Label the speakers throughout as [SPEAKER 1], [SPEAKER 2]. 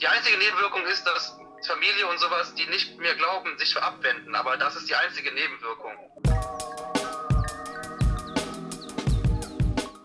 [SPEAKER 1] Die einzige Nebenwirkung ist, dass Familie und sowas, die nicht mehr glauben, sich abwenden. Aber das ist die einzige Nebenwirkung.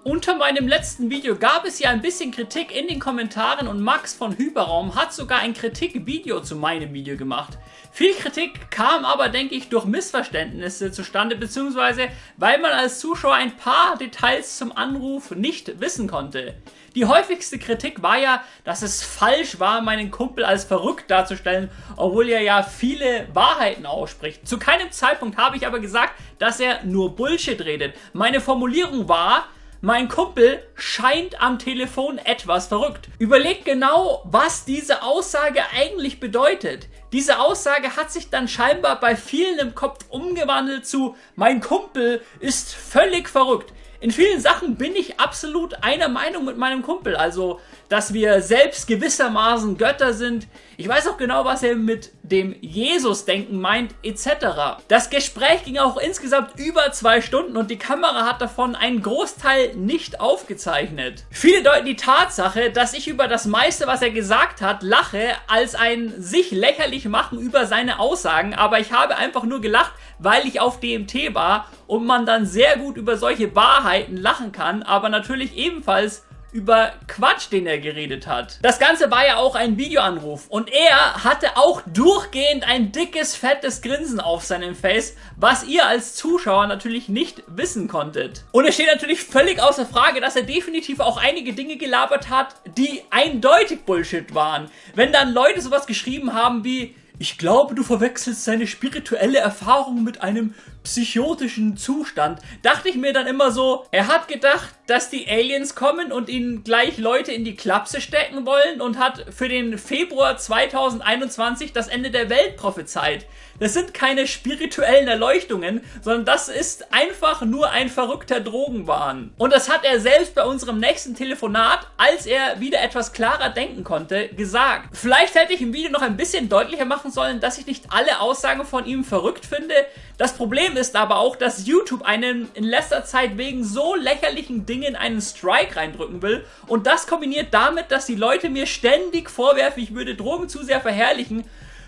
[SPEAKER 2] Unter meinem letzten Video gab es ja ein bisschen Kritik in den Kommentaren und Max von Hyperraum hat sogar ein Kritikvideo zu meinem Video gemacht. Viel Kritik kam aber, denke ich, durch Missverständnisse zustande, beziehungsweise weil man als Zuschauer ein paar Details zum Anruf nicht wissen konnte. Die häufigste Kritik war ja, dass es falsch war, meinen Kumpel als verrückt darzustellen, obwohl er ja viele Wahrheiten ausspricht. Zu keinem Zeitpunkt habe ich aber gesagt, dass er nur Bullshit redet. Meine Formulierung war, mein Kumpel scheint am Telefon etwas verrückt. Überlegt genau, was diese Aussage eigentlich bedeutet. Diese Aussage hat sich dann scheinbar bei vielen im Kopf umgewandelt zu mein Kumpel ist völlig verrückt. In vielen Sachen bin ich absolut einer Meinung mit meinem Kumpel. Also, dass wir selbst gewissermaßen Götter sind. Ich weiß auch genau, was er mit dem Jesus-Denken meint, etc. Das Gespräch ging auch insgesamt über zwei Stunden und die Kamera hat davon einen Großteil nicht aufgezeichnet. Viele deuten die Tatsache, dass ich über das meiste, was er gesagt hat, lache, als ein sich lächerlich machen über seine Aussagen, aber ich habe einfach nur gelacht, weil ich auf DMT war und man dann sehr gut über solche Wahrheiten lachen kann, aber natürlich ebenfalls über Quatsch, den er geredet hat. Das Ganze war ja auch ein Videoanruf und er hatte auch durchgehend ein dickes, fettes Grinsen auf seinem Face, was ihr als Zuschauer natürlich nicht wissen konntet. Und es steht natürlich völlig außer Frage, dass er definitiv auch einige Dinge gelabert hat, die eindeutig Bullshit waren. Wenn dann Leute sowas geschrieben haben wie ich glaube, du verwechselst seine spirituelle Erfahrung mit einem psychotischen Zustand. Dachte ich mir dann immer so, er hat gedacht, dass die Aliens kommen und ihn gleich Leute in die Klapse stecken wollen und hat für den Februar 2021 das Ende der Welt prophezeit. Das sind keine spirituellen Erleuchtungen, sondern das ist einfach nur ein verrückter Drogenwahn. Und das hat er selbst bei unserem nächsten Telefonat, als er wieder etwas klarer denken konnte, gesagt. Vielleicht hätte ich im Video noch ein bisschen deutlicher machen sollen, dass ich nicht alle Aussagen von ihm verrückt finde. Das Problem ist aber auch, dass YouTube einen in letzter Zeit wegen so lächerlichen Dingen einen Strike reindrücken will. Und das kombiniert damit, dass die Leute mir ständig vorwerfen, ich würde Drogen zu sehr verherrlichen,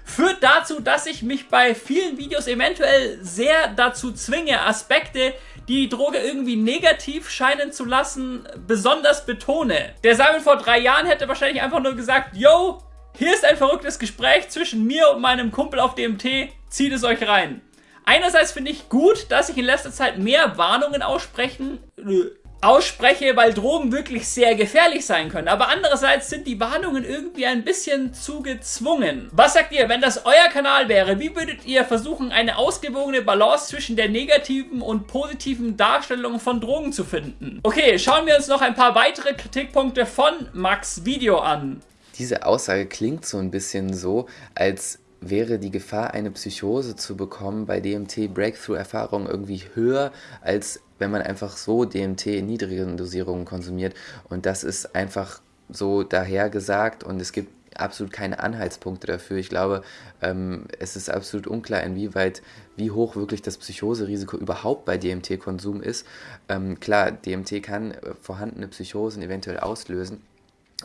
[SPEAKER 2] führt dazu, dass ich mich bei vielen Videos eventuell sehr dazu zwinge, Aspekte, die die Droge irgendwie negativ scheinen zu lassen, besonders betone. Der Simon vor drei Jahren hätte wahrscheinlich einfach nur gesagt, yo, hier ist ein verrücktes Gespräch zwischen mir und meinem Kumpel auf DMT, zieht es euch rein. Einerseits finde ich gut, dass ich in letzter Zeit mehr Warnungen aussprechen, ausspreche, weil Drogen wirklich sehr gefährlich sein können. Aber andererseits sind die Warnungen irgendwie ein bisschen zu gezwungen. Was sagt ihr, wenn das euer Kanal wäre? Wie würdet ihr versuchen, eine ausgewogene Balance zwischen der negativen und positiven Darstellung von Drogen zu finden? Okay, schauen wir uns noch ein paar weitere Kritikpunkte von Max Video an.
[SPEAKER 3] Diese Aussage klingt so ein bisschen so, als wäre die Gefahr, eine Psychose zu bekommen bei DMT-Breakthrough-Erfahrungen irgendwie höher, als wenn man einfach so DMT in niedrigen Dosierungen konsumiert. Und das ist einfach so dahergesagt und es gibt absolut keine Anhaltspunkte dafür. Ich glaube, ähm, es ist absolut unklar, inwieweit, wie hoch wirklich das Psychoserisiko überhaupt bei DMT-Konsum ist. Ähm, klar, DMT kann äh, vorhandene Psychosen eventuell auslösen,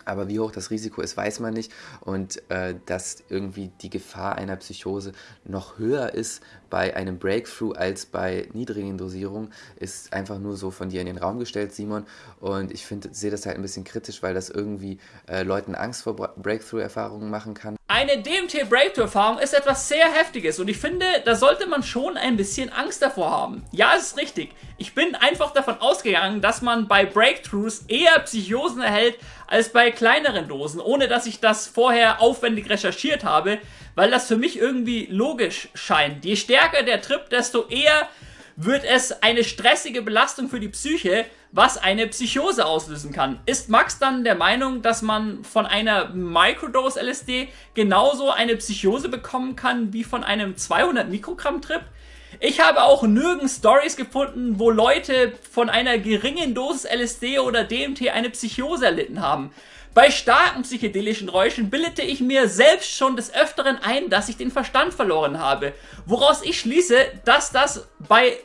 [SPEAKER 3] aber wie hoch das Risiko ist, weiß man nicht. Und äh, dass irgendwie die Gefahr einer Psychose noch höher ist bei einem Breakthrough als bei niedrigen Dosierungen, ist einfach nur so von dir in den Raum gestellt, Simon. Und ich sehe das halt ein bisschen kritisch, weil das irgendwie äh, Leuten Angst vor Breakthrough-Erfahrungen machen kann.
[SPEAKER 2] Eine DMT-Breakthrough-Erfahrung ist etwas sehr Heftiges und ich finde, da sollte man schon ein bisschen Angst davor haben. Ja, es ist richtig. Ich bin einfach davon ausgegangen, dass man bei Breakthroughs eher Psychosen erhält als bei kleineren Dosen, ohne dass ich das vorher aufwendig recherchiert habe, weil das für mich irgendwie logisch scheint. Je stärker der Trip, desto eher wird es eine stressige Belastung für die Psyche, was eine Psychose auslösen kann. Ist Max dann der Meinung, dass man von einer Microdose LSD genauso eine Psychose bekommen kann wie von einem 200 Mikrogramm Trip? Ich habe auch nirgends Stories gefunden, wo Leute von einer geringen Dosis LSD oder DMT eine Psychose erlitten haben. Bei starken psychedelischen Räuschen bildete ich mir selbst schon des Öfteren ein, dass ich den Verstand verloren habe. Woraus ich schließe, dass das bei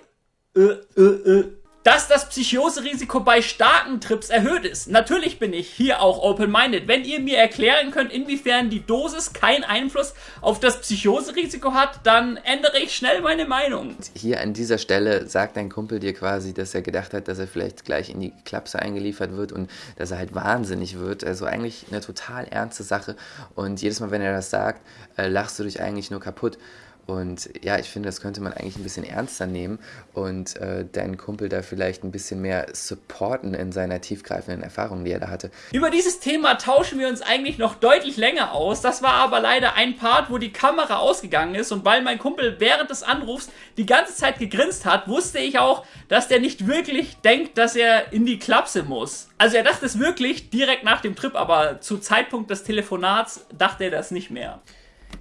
[SPEAKER 2] äh, äh, äh, dass das Psychoserisiko bei starken Trips erhöht ist. Natürlich bin ich hier auch open-minded. Wenn ihr mir erklären könnt, inwiefern die Dosis keinen Einfluss auf das Psychoserisiko hat, dann ändere ich schnell meine Meinung.
[SPEAKER 3] Hier an dieser Stelle sagt dein Kumpel dir quasi, dass er gedacht hat, dass er vielleicht gleich in die Klapse eingeliefert wird und dass er halt wahnsinnig wird. Also eigentlich eine total ernste Sache. Und jedes Mal, wenn er das sagt, äh, lachst du dich eigentlich nur kaputt. Und ja, ich finde, das könnte man eigentlich ein bisschen ernster nehmen und äh, deinen Kumpel da vielleicht ein bisschen mehr supporten in seiner tiefgreifenden Erfahrung, die er da hatte.
[SPEAKER 2] Über dieses Thema tauschen wir uns eigentlich noch deutlich länger aus. Das war aber leider ein Part, wo die Kamera ausgegangen ist und weil mein Kumpel während des Anrufs die ganze Zeit gegrinst hat, wusste ich auch, dass der nicht wirklich denkt, dass er in die Klapse muss. Also er dachte es wirklich direkt nach dem Trip, aber zu Zeitpunkt des Telefonats dachte er das nicht mehr.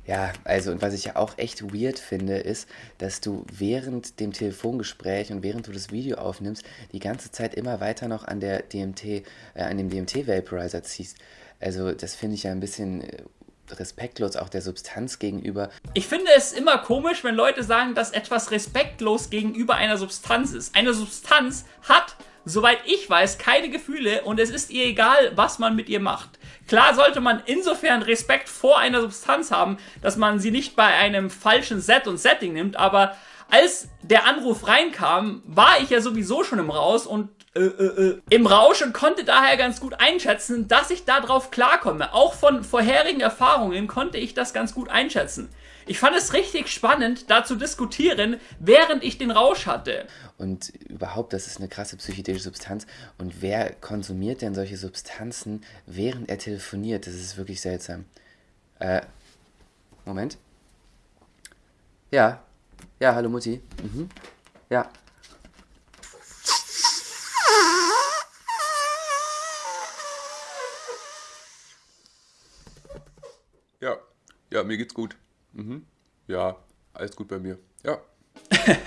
[SPEAKER 3] Ja, also und was ich ja auch echt weird finde, ist, dass du während dem Telefongespräch und während du das Video aufnimmst, die ganze Zeit immer weiter noch an der DMT, äh, an dem DMT-Vaporizer ziehst. Also das finde ich ja ein bisschen äh, respektlos auch der Substanz gegenüber.
[SPEAKER 2] Ich finde es immer komisch, wenn Leute sagen, dass etwas respektlos gegenüber einer Substanz ist. Eine Substanz hat soweit ich weiß, keine Gefühle und es ist ihr egal, was man mit ihr macht. Klar sollte man insofern Respekt vor einer Substanz haben, dass man sie nicht bei einem falschen Set und Setting nimmt, aber als der Anruf reinkam, war ich ja sowieso schon im Raus und äh, äh, äh, im Rausch und konnte daher ganz gut einschätzen, dass ich darauf klarkomme. Auch von vorherigen Erfahrungen konnte ich das ganz gut einschätzen. Ich fand es richtig spannend, da zu diskutieren, während ich den Rausch hatte.
[SPEAKER 3] Und überhaupt, das ist eine krasse psychedelische Substanz. Und wer konsumiert denn solche Substanzen, während er telefoniert? Das ist wirklich seltsam. Äh, Moment. Ja. Ja, hallo Mutti. Mhm. Ja.
[SPEAKER 4] Ja, ja, mir geht's gut. Mhm. Ja, alles gut bei mir. Ja.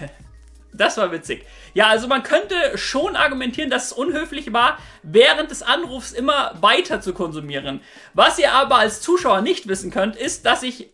[SPEAKER 2] Das war witzig. Ja, also man könnte schon argumentieren, dass es unhöflich war, während des Anrufs immer weiter zu konsumieren. Was ihr aber als Zuschauer nicht wissen könnt, ist, dass ich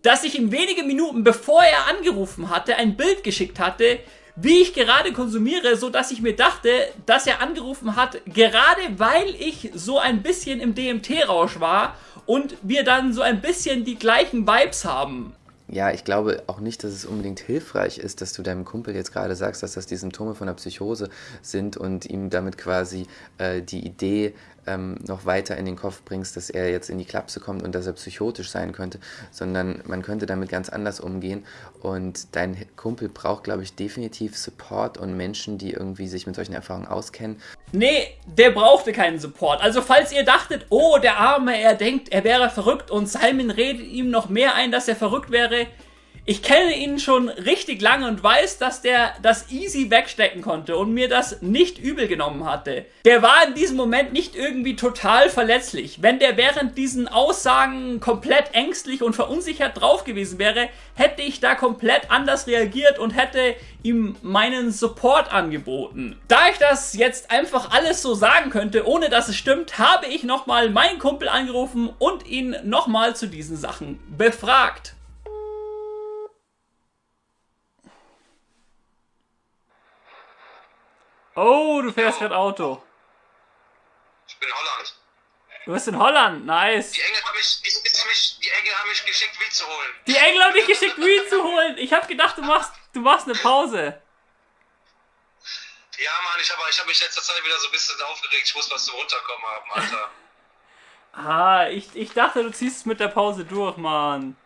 [SPEAKER 2] dass ich ihm wenige Minuten bevor er angerufen hatte, ein Bild geschickt hatte, wie ich gerade konsumiere, so dass ich mir dachte, dass er angerufen hat, gerade weil ich so ein bisschen im DMT-Rausch war und wir dann so ein bisschen die gleichen Vibes haben.
[SPEAKER 3] Ja, ich glaube auch nicht, dass es unbedingt hilfreich ist, dass du deinem Kumpel jetzt gerade sagst, dass das die Symptome von einer Psychose sind und ihm damit quasi äh, die Idee ähm, noch weiter in den Kopf bringst, dass er jetzt in die Klapse kommt und dass er psychotisch sein könnte, sondern man könnte damit ganz anders umgehen und dein Kumpel braucht, glaube ich, definitiv Support und Menschen, die irgendwie sich mit solchen Erfahrungen auskennen.
[SPEAKER 2] Nee, der brauchte keinen Support. Also falls ihr dachtet, oh, der Arme, er denkt, er wäre verrückt und Simon redet ihm noch mehr ein, dass er verrückt wäre, ich kenne ihn schon richtig lange und weiß, dass der das easy wegstecken konnte und mir das nicht übel genommen hatte. Der war in diesem Moment nicht irgendwie total verletzlich. Wenn der während diesen Aussagen komplett ängstlich und verunsichert drauf gewesen wäre, hätte ich da komplett anders reagiert und hätte ihm meinen Support angeboten. Da ich das jetzt einfach alles so sagen könnte, ohne dass es stimmt, habe ich nochmal meinen Kumpel angerufen und ihn nochmal zu diesen Sachen befragt. Oh, du fährst gerade Auto.
[SPEAKER 1] Ich bin in Holland.
[SPEAKER 2] Du bist in Holland, nice.
[SPEAKER 1] Die Engel haben mich, die, die, die Engel haben mich geschickt, Weed zu holen.
[SPEAKER 2] Die Engel haben dich geschickt, Weed zu holen. Ich habe gedacht, du machst, du machst eine Pause.
[SPEAKER 1] Ja, Mann, ich habe ich hab mich letzter Zeit wieder so ein bisschen aufgeregt. Ich muss was zum Runterkommen haben, Alter.
[SPEAKER 2] ah, ich, ich dachte, du ziehst es mit der Pause durch, Mann.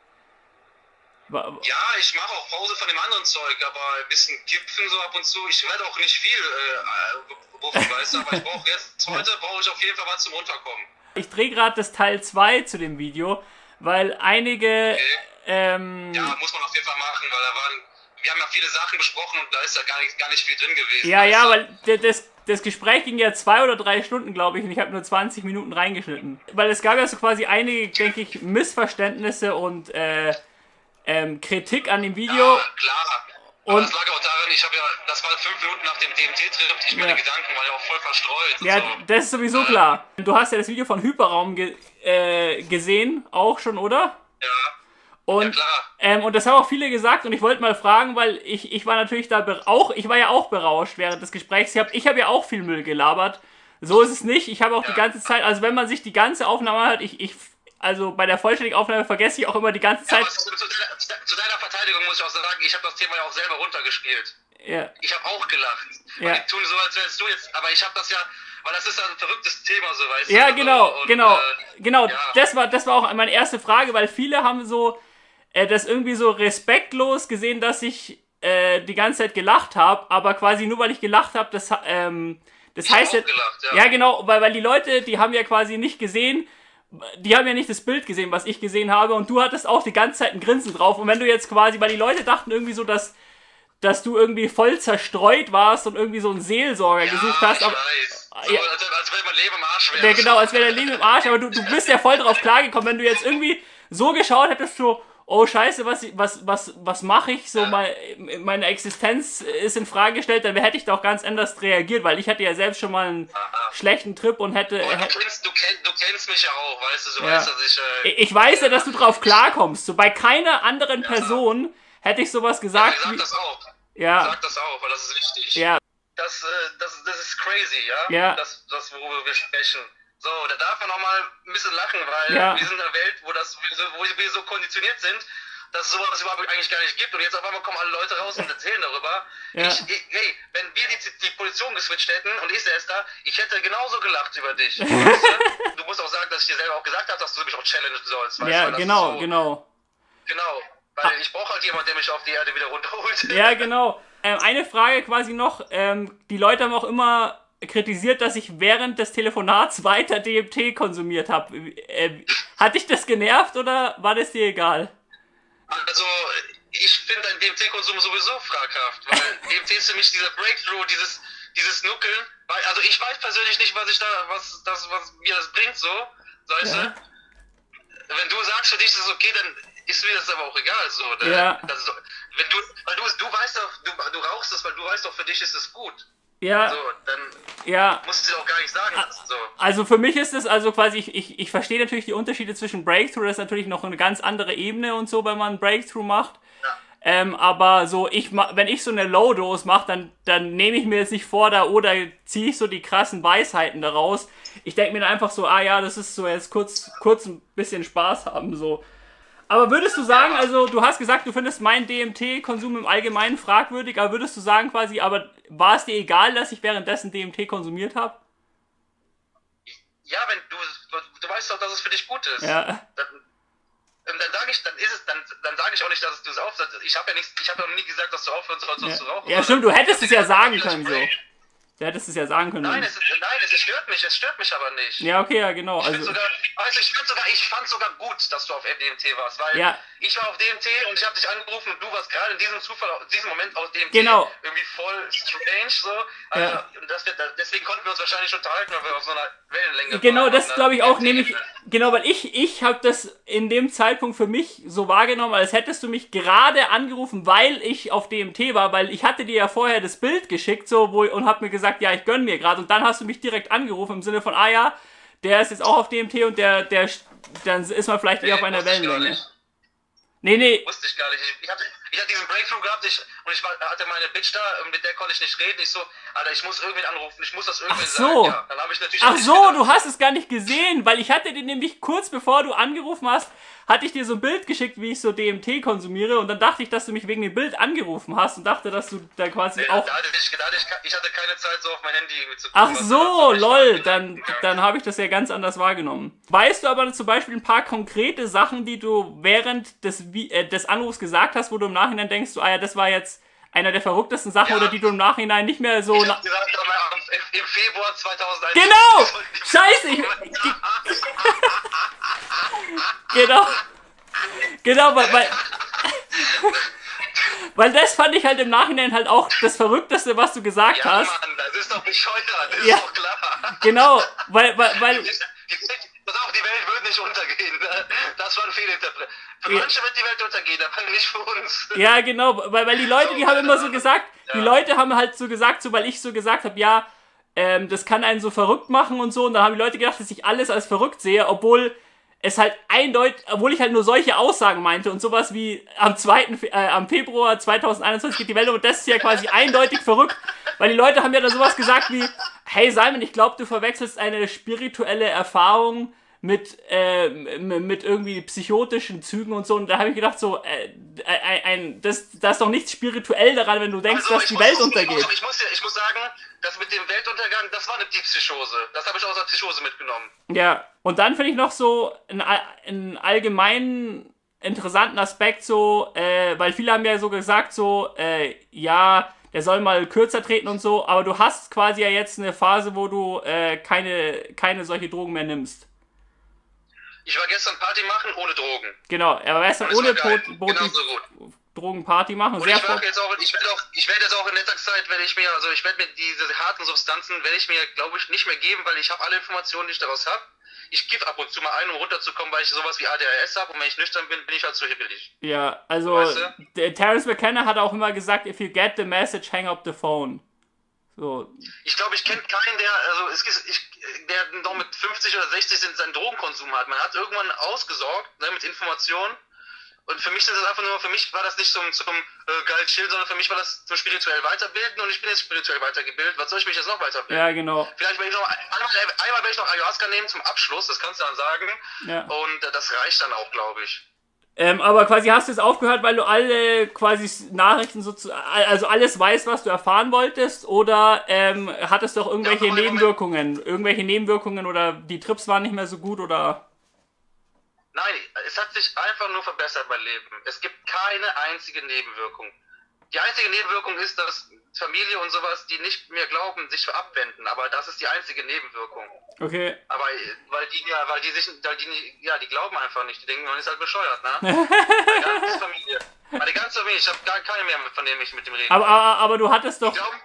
[SPEAKER 1] Ja, ich mache auch Pause von dem anderen Zeug, aber ein bisschen Kipfen so ab und zu. Ich werde auch nicht viel äh, rufen, weißt du, aber ich brauche jetzt, heute brauche ich auf jeden Fall was zum Runterkommen.
[SPEAKER 2] Ich drehe gerade das Teil 2 zu dem Video, weil einige... Okay. Ähm,
[SPEAKER 1] ja, muss man auf jeden Fall machen, weil da waren... Wir haben ja viele Sachen besprochen und da ist ja gar nicht, gar nicht viel drin gewesen.
[SPEAKER 2] Ja, ja, weil das, das Gespräch ging ja zwei oder drei Stunden, glaube ich, und ich habe nur 20 Minuten reingeschnitten. Weil es gab ja so quasi einige, denke ich, Missverständnisse und äh, ähm, Kritik an dem Video. Ja,
[SPEAKER 1] klar. Und das lag auch daran, ich habe ja, das war fünf Minuten nach dem DMT-Trip, ich meine ja. Gedanken waren ja auch voll verstreut.
[SPEAKER 2] Ja, so. das ist sowieso klar. Du hast ja das Video von Hyperraum ge äh, gesehen, auch schon, oder?
[SPEAKER 1] Ja.
[SPEAKER 2] Und, ja, ähm, und das haben auch viele gesagt und ich wollte mal fragen, weil ich, ich war natürlich da auch, ich war ja auch berauscht während des Gesprächs. Ich habe ich hab ja auch viel Müll gelabert. So ist es nicht. Ich habe auch ja. die ganze Zeit, also wenn man sich die ganze Aufnahme hat, ich, ich also bei der vollständigen Aufnahme vergesse ich auch immer die ganze Zeit. Ja,
[SPEAKER 1] zu, zu, deiner Verteidigung muss ich auch sagen, ich habe das Thema ja auch selber runtergespielt. Ja. Ich habe auch gelacht. Ja. Die tun so, als wärst du jetzt, aber ich habe das ja, weil das ist ein verrücktes Thema, so weißt
[SPEAKER 2] ja, du. Ja, genau, und, genau, äh, genau. Ja. Das war, das war auch meine erste Frage, weil viele haben so äh, das irgendwie so respektlos gesehen, dass ich äh, die ganze Zeit gelacht habe, aber quasi nur weil ich gelacht habe, das ähm, das ich heißt jetzt, gelacht, ja. ja genau, weil weil die Leute, die haben ja quasi nicht gesehen, die haben ja nicht das Bild gesehen, was ich gesehen habe, und du hattest auch die ganze Zeit ein Grinsen drauf. Und wenn du jetzt quasi, weil die Leute dachten irgendwie so, dass, dass du irgendwie voll zerstreut warst und irgendwie so einen Seelsorger ja, gesucht hast. Aber,
[SPEAKER 1] weiß. So, ja, als, als wäre mein Leben im Arsch
[SPEAKER 2] wäre. Ja, genau, als wäre dein Leben im Arsch, aber du, du bist ja voll drauf klargekommen, wenn du jetzt irgendwie so geschaut hättest, so, oh scheiße, was, was, was, was mache ich? So, mein, meine Existenz ist in Frage gestellt, dann hätte ich doch ganz anders reagiert, weil ich hatte ja selbst schon mal einen Aha. schlechten Trip und hätte.
[SPEAKER 1] Oh, du, kennst, du, kenn, du, kennst, mich ja auch, weißt du, du ja. weißt, dass ich.
[SPEAKER 2] Äh, ich weiß ja, dass du drauf klarkommst. So bei keiner anderen ja, Person hätte ich sowas gesagt.
[SPEAKER 1] Ja, sag das auch. Ja. Sag das auch, weil das ist wichtig.
[SPEAKER 2] Ja.
[SPEAKER 1] Das, äh, das, das ist crazy, ja? Ja. Das, das worüber wir sprechen. So, da darf man auch mal ein bisschen lachen, weil ja. wir sind in einer Welt, wo, das, wo wir so konditioniert sind, dass es sowas überhaupt eigentlich gar nicht gibt. Und jetzt auf einmal kommen alle Leute raus und erzählen darüber. Ja. Ich, ich, hey, wenn wir die, die Position geswitcht hätten und ich säß da, ich hätte genauso gelacht über dich. du musst auch sagen, dass ich dir selber auch gesagt habe, dass du mich auch challengen sollst.
[SPEAKER 2] Weißt, ja, genau, so, genau.
[SPEAKER 1] Genau. Weil ich brauche halt jemanden, der mich auf die Erde wieder runterholt.
[SPEAKER 2] Ja, genau. Ähm, eine Frage quasi noch. Ähm, die Leute haben auch immer kritisiert, dass ich während des Telefonats weiter DMT konsumiert habe. Äh, hat dich das genervt oder war das dir egal?
[SPEAKER 1] Also, ich finde dein DMT-Konsum sowieso fraghaft, weil DMT ist für mich dieser Breakthrough, dieses, dieses Nuckeln. Also ich weiß persönlich nicht, was ich da, was das, was mir das bringt, so, weißt ja. du? Wenn du sagst, für dich ist es okay, dann ist mir das aber auch egal, so. Ne? Ja. Das, wenn du, weil du, du weißt doch, du, du rauchst es, weil du weißt doch, für dich ist es gut.
[SPEAKER 2] Ja.
[SPEAKER 1] So, dann
[SPEAKER 2] ja.
[SPEAKER 1] musst du auch gar nicht sagen. So.
[SPEAKER 2] Also für mich ist es, also quasi, ich, ich, ich verstehe natürlich die Unterschiede zwischen Breakthrough, das ist natürlich noch eine ganz andere Ebene und so, wenn man Breakthrough macht. Ja. Ähm, aber so, ich wenn ich so eine Low-Dose mache, dann, dann nehme ich mir jetzt nicht vor, da oder ziehe ich so die krassen Weisheiten daraus. Ich denke mir dann einfach so, ah ja, das ist so jetzt kurz, kurz ein bisschen Spaß haben, so. Aber würdest du sagen, also du hast gesagt, du findest meinen DMT-Konsum im Allgemeinen fragwürdig, aber würdest du sagen quasi, aber war es dir egal, dass ich währenddessen DMT konsumiert habe?
[SPEAKER 1] Ja, wenn du, du weißt doch, dass es für dich gut ist.
[SPEAKER 2] Ja.
[SPEAKER 1] Dann, dann sage ich, dann ist es, dann, dann sage ich auch nicht, dass du es aufsetzt. Ich habe ja nichts, ich habe ja noch nie gesagt, dass du aufhören sollst ja. zu rauchen.
[SPEAKER 2] Ja, stimmt, du hättest es ja sagen können so. Du hättest es ja sagen können.
[SPEAKER 1] Nein, es, ist, nein, es stört mich, es stört mich aber nicht.
[SPEAKER 2] Ja, okay, ja, genau.
[SPEAKER 1] Ich, also, sogar, also ich, sogar, ich fand sogar gut, dass du auf DMT warst, weil ja. ich war auf DMT und ich habe dich angerufen und du warst gerade in diesem Zufall, in diesem Moment auf DMT.
[SPEAKER 2] Genau.
[SPEAKER 1] Irgendwie voll strange so. Also, ja. wir, deswegen konnten wir uns wahrscheinlich unterhalten, weil wir auf so einer Wellenlänge
[SPEAKER 2] Genau, waren, das glaube ich auch, nämlich, genau, weil ich, ich habe das in dem Zeitpunkt für mich so wahrgenommen, als hättest du mich gerade angerufen, weil ich auf DMT war, weil ich hatte dir ja vorher das Bild geschickt so, wo, und habe mir gesagt, ja, ich gönn mir gerade und dann hast du mich direkt angerufen im Sinne von, ah ja, der ist jetzt auch auf DMT und der, der, dann ist man vielleicht nee, eher auf einer Wellenlänge. Nee, nee.
[SPEAKER 1] Wusste ich gar nicht. Ich, hatte, ich hatte diesen Breakthrough gehabt ich, und ich war, hatte meine Bitch da, mit der konnte ich nicht reden. Ich so, Alter, ich muss irgendwen anrufen, ich muss das irgendwen Ach
[SPEAKER 2] so. sagen. Ja, Ach so, gedacht. du hast es gar nicht gesehen, weil ich hatte den nämlich kurz bevor du angerufen hast, hatte ich dir so ein Bild geschickt, wie ich so DMT konsumiere und dann dachte ich, dass du mich wegen dem Bild angerufen hast und dachte, dass du da quasi nee, auch...
[SPEAKER 1] Da hatte ich, da hatte ich, ich, hatte keine Zeit, so auf mein Handy zu
[SPEAKER 2] gucken. Ach so, lol, dann, dann habe ich das ja ganz anders wahrgenommen. Weißt du aber zum Beispiel ein paar konkrete Sachen, die du während des, äh, des Anrufs gesagt hast, wo du im Nachhinein denkst, so, ah ja, das war jetzt einer der verrücktesten Sachen ja. oder die du im Nachhinein nicht mehr so...
[SPEAKER 1] Ich gesagt, im Februar 2001...
[SPEAKER 2] Genau! Scheiße! Ich, genau. Genau, weil, weil, weil das fand ich halt im Nachhinein halt auch das Verrückteste, was du gesagt ja, hast.
[SPEAKER 1] Mann, das ist doch bescheuert, das ja. ist doch klar.
[SPEAKER 2] Genau, weil, weil, weil
[SPEAKER 1] die, auch, die Welt wird nicht untergehen. Ne? Das war ein Fehlinterpret. Für ja. manche wird die Welt untergehen, aber nicht für uns.
[SPEAKER 2] Ja, genau, weil, weil die Leute, die haben immer so gesagt, die Leute haben halt so gesagt, so weil ich so gesagt habe, ja, ähm, das kann einen so verrückt machen und so. Und dann haben die Leute gedacht, dass ich alles als verrückt sehe, obwohl es halt eindeutig, obwohl ich halt nur solche Aussagen meinte und sowas wie am 2. Äh, am Februar 2021 geht die Welt um und das ist ja quasi eindeutig verrückt, weil die Leute haben ja dann sowas gesagt wie, hey Simon, ich glaube, du verwechselst eine spirituelle Erfahrung mit, äh, mit irgendwie psychotischen Zügen und so. Und da habe ich gedacht, so, äh, ein, ein, das, das ist doch nichts spirituell daran, wenn du denkst, also, dass die muss, Welt untergeht.
[SPEAKER 1] Ich muss, ich muss sagen, das mit dem Weltuntergang, das war eine Psychose. Das habe ich aus der Psychose mitgenommen.
[SPEAKER 2] Ja, und dann finde ich noch so einen, allgemeinen interessanten Aspekt so, äh, weil viele haben ja so gesagt, so, äh, ja, der soll mal kürzer treten und so, aber du hast quasi ja jetzt eine Phase, wo du äh, keine, keine solche Drogen mehr nimmst.
[SPEAKER 1] Ich war gestern Party machen ohne Drogen.
[SPEAKER 2] Genau, er war gestern ohne genau so Drogenparty machen.
[SPEAKER 1] Und Sehr ich, auch, ich werde auch, ich werde jetzt auch in letzter Zeit, werde ich mir, also ich werde mir diese harten Substanzen, werde ich mir, glaube ich, nicht mehr geben, weil ich habe alle Informationen, die ich daraus habe. Ich gebe ab und zu mal ein, um runterzukommen, weil ich sowas wie ADHS habe und wenn ich nüchtern bin, bin ich halt zu hibbelig.
[SPEAKER 2] Ja, also weißt du? Terence McKenna hat auch immer gesagt, if you get the message, hang up the phone. So.
[SPEAKER 1] Ich glaube, ich kenne keinen, der, also es ich, der noch mit 50 oder 60 seinen Drogenkonsum hat. Man hat irgendwann ausgesorgt ne, mit Informationen. Und für mich ist das einfach nur, für mich war das nicht zum, zum äh, geil chillen, sondern für mich war das zum spirituell weiterbilden und ich bin jetzt spirituell weitergebildet. Was soll ich mich jetzt noch weiterbilden?
[SPEAKER 2] Ja, genau.
[SPEAKER 1] Vielleicht werde ich noch, einmal, einmal werde ich noch Ayahuasca nehmen zum Abschluss, das kannst du dann sagen. Ja. Und äh, das reicht dann auch, glaube ich.
[SPEAKER 2] Ähm, aber quasi hast du es aufgehört, weil du alle quasi Nachrichten sozusagen, also alles weißt, was du erfahren wolltest, oder ähm, hattest du auch irgendwelche ja, Nebenwirkungen? Irgendwelche Nebenwirkungen oder die Trips waren nicht mehr so gut oder?
[SPEAKER 1] Nein, es hat sich einfach nur verbessert mein Leben. Es gibt keine einzige Nebenwirkung. Die einzige Nebenwirkung ist, dass Familie und sowas, die nicht mehr glauben, sich abwenden. Aber das ist die einzige Nebenwirkung.
[SPEAKER 2] Okay.
[SPEAKER 1] Aber weil die ja, weil die sich, weil die, ja, die glauben einfach nicht. Die denken, man ist halt bescheuert, ne? die ganze Familie. Die ganze Familie, ich habe gar keine mehr, von denen ich mit dem rede.
[SPEAKER 2] Aber, aber, aber du hattest doch.
[SPEAKER 1] Die, glauben,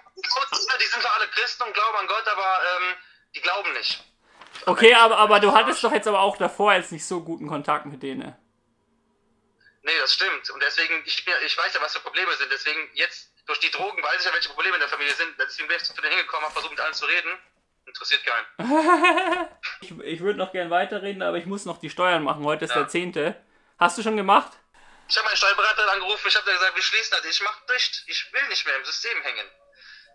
[SPEAKER 1] die sind zwar alle Christen und glauben an Gott, aber ähm, die glauben nicht.
[SPEAKER 2] Okay, aber, aber du hattest doch jetzt aber auch davor jetzt nicht so guten Kontakt mit denen.
[SPEAKER 1] Nee, das stimmt. Und deswegen, ich, ich weiß ja, was für Probleme sind. Deswegen jetzt durch die Drogen weiß ich ja, welche Probleme in der Familie sind. Deswegen bin ich zu denen hingekommen, habe versucht mit allen zu reden. Interessiert keinen.
[SPEAKER 2] ich ich würde noch gern weiterreden, aber ich muss noch die Steuern machen. Heute ist ja. der 10. Hast du schon gemacht?
[SPEAKER 1] Ich habe meinen Steuerberater angerufen, ich habe gesagt, wir schließen das. Ich mach dicht. Ich will nicht mehr im System hängen.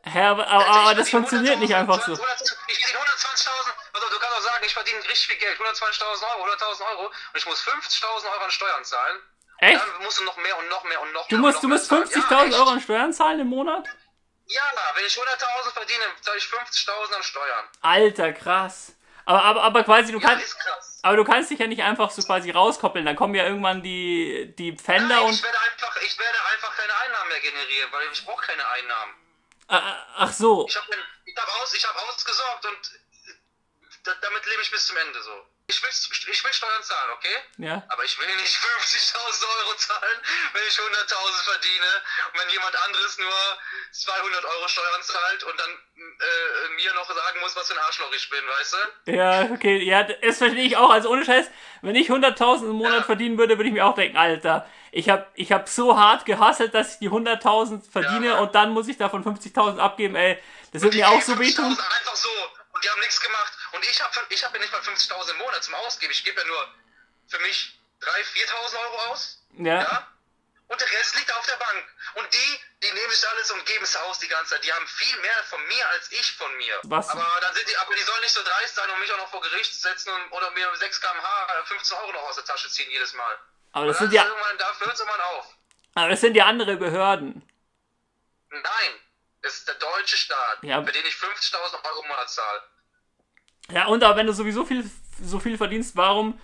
[SPEAKER 2] Hä, aber, aber, aber das funktioniert nicht einfach so. Ich
[SPEAKER 1] verdiene 120.000, also du kannst auch sagen, ich verdiene richtig viel Geld, 120.000 Euro, 100.000 Euro und ich muss 50.000 Euro an Steuern zahlen.
[SPEAKER 2] Echt?
[SPEAKER 1] Dann musst du noch mehr und noch mehr und noch
[SPEAKER 2] du
[SPEAKER 1] mehr.
[SPEAKER 2] Musst, du musst 50.000 ja, Euro an Steuern zahlen im Monat?
[SPEAKER 1] Ja, wenn ich 100.000 verdiene, zahle ich 50.000 an Steuern.
[SPEAKER 2] Alter, krass. Aber, aber, aber quasi, du ja, kannst. Aber du kannst dich ja nicht einfach so quasi rauskoppeln. Dann kommen ja irgendwann die, die Pfänder
[SPEAKER 1] Nein,
[SPEAKER 2] und.
[SPEAKER 1] Ich werde, einfach, ich werde einfach keine Einnahmen mehr generieren, weil ich brauche keine Einnahmen.
[SPEAKER 2] Ah, ah, ach so.
[SPEAKER 1] Ich habe hab aus, hab ausgesorgt und damit lebe ich bis zum Ende so. Ich will, ich will Steuern zahlen, okay?
[SPEAKER 2] Ja.
[SPEAKER 1] Aber ich will nicht 50.000 Euro zahlen, wenn ich 100.000 verdiene und wenn jemand anderes nur 200 Euro Steuern zahlt und dann äh, mir noch sagen muss, was für ein Arschloch ich bin, weißt du?
[SPEAKER 2] Ja, okay, ja, das verstehe ich auch. Also ohne Scheiß, wenn ich 100.000 im Monat ja. verdienen würde, würde ich mir auch denken, Alter, ich habe ich hab so hart gehasselt, dass ich die 100.000 verdiene ja. und dann muss ich davon 50.000 abgeben, ey. Das wird mir auch so wehtun.
[SPEAKER 1] Einfach so und die haben nichts gemacht. Und ich habe ich hab ja nicht mal 50.000 im Monat zum Ausgeben. Ich gebe ja nur für mich 3.000, 4.000 Euro aus.
[SPEAKER 2] Ja. ja.
[SPEAKER 1] Und der Rest liegt auf der Bank. Und die, die nehmen sich alles und geben es aus die ganze Zeit. Die haben viel mehr von mir als ich von mir.
[SPEAKER 2] Was?
[SPEAKER 1] Aber dann sind die, aber die sollen nicht so dreist sein und mich auch noch vor Gericht setzen und, oder mir 6 km/h 15 Euro noch aus der Tasche ziehen jedes Mal.
[SPEAKER 2] Aber das sind ja.
[SPEAKER 1] Da hört es irgendwann auf.
[SPEAKER 2] Aber das sind ja andere Behörden.
[SPEAKER 1] Nein. Das ist der deutsche Staat, ja. für den ich 50.000 Euro im Monat zahle.
[SPEAKER 2] Ja, und aber wenn du sowieso viel, so viel verdienst, warum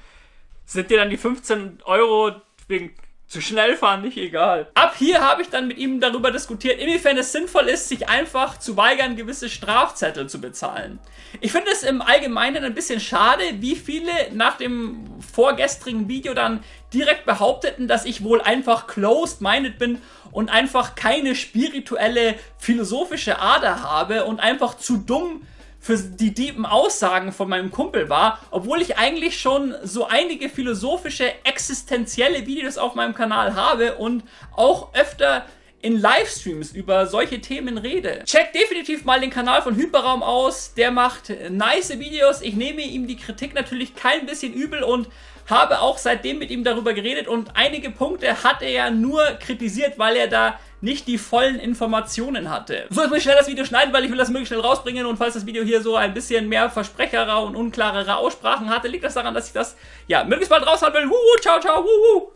[SPEAKER 2] sind dir dann die 15 Euro wegen zu schnell fahren nicht egal. Ab hier habe ich dann mit ihm darüber diskutiert, inwiefern es sinnvoll ist, sich einfach zu weigern, gewisse Strafzettel zu bezahlen. Ich finde es im Allgemeinen ein bisschen schade, wie viele nach dem vorgestrigen Video dann direkt behaupteten, dass ich wohl einfach closed-minded bin und einfach keine spirituelle, philosophische Ader habe und einfach zu dumm für die tiefen Aussagen von meinem Kumpel war, obwohl ich eigentlich schon so einige philosophische, existenzielle Videos auf meinem Kanal habe und auch öfter in Livestreams über solche Themen rede. Checkt definitiv mal den Kanal von Hyperraum aus, der macht nice Videos. Ich nehme ihm die Kritik natürlich kein bisschen übel und habe auch seitdem mit ihm darüber geredet und einige Punkte hat er ja nur kritisiert, weil er da nicht die vollen Informationen hatte. So, jetzt muss ich schnell das Video schneiden, weil ich will das möglichst schnell rausbringen und falls das Video hier so ein bisschen mehr versprecherer und unklarere Aussprachen hatte, liegt das daran, dass ich das, ja, möglichst bald raushauen will. Wuhu, ciao, ciao, wuhu.